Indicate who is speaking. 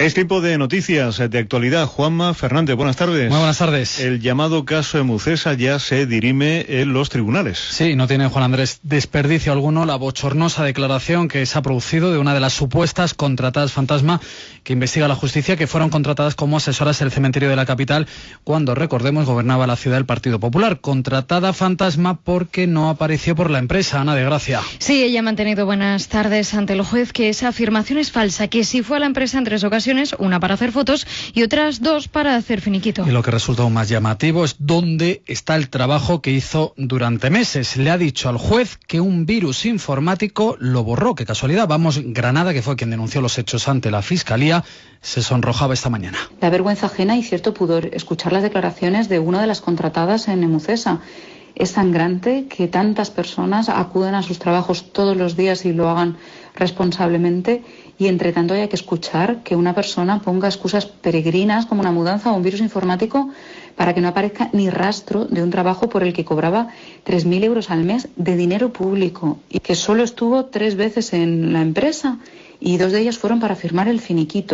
Speaker 1: Es tiempo de noticias de actualidad. Juanma Fernández, buenas tardes.
Speaker 2: Muy buenas tardes.
Speaker 1: El llamado caso Emucesa ya se dirime en los tribunales.
Speaker 2: Sí, no tiene Juan Andrés desperdicio alguno la bochornosa declaración que se ha producido de una de las supuestas contratadas fantasma que investiga la justicia que fueron contratadas como asesoras del cementerio de la capital cuando, recordemos, gobernaba la ciudad el Partido Popular. Contratada fantasma porque no apareció por la empresa, Ana de Gracia.
Speaker 3: Sí, ella ha mantenido buenas tardes ante el juez que esa afirmación es falsa, que si fue a la empresa en tres ocasiones una para hacer fotos y otras dos para hacer finiquito.
Speaker 2: Y lo que resulta aún más llamativo es dónde está el trabajo que hizo durante meses. Le ha dicho al juez que un virus informático lo borró. Qué casualidad. Vamos, Granada, que fue quien denunció los hechos ante la Fiscalía, se sonrojaba esta mañana.
Speaker 4: La vergüenza ajena y cierto pudor escuchar las declaraciones de una de las contratadas en Emucesa. Es sangrante que tantas personas acudan a sus trabajos todos los días y lo hagan responsablemente y entre tanto hay que escuchar que una persona ponga excusas peregrinas como una mudanza o un virus informático para que no aparezca ni rastro de un trabajo por el que cobraba 3.000 euros al mes de dinero público y que solo estuvo tres veces en la empresa y dos de ellas fueron para firmar el finiquito.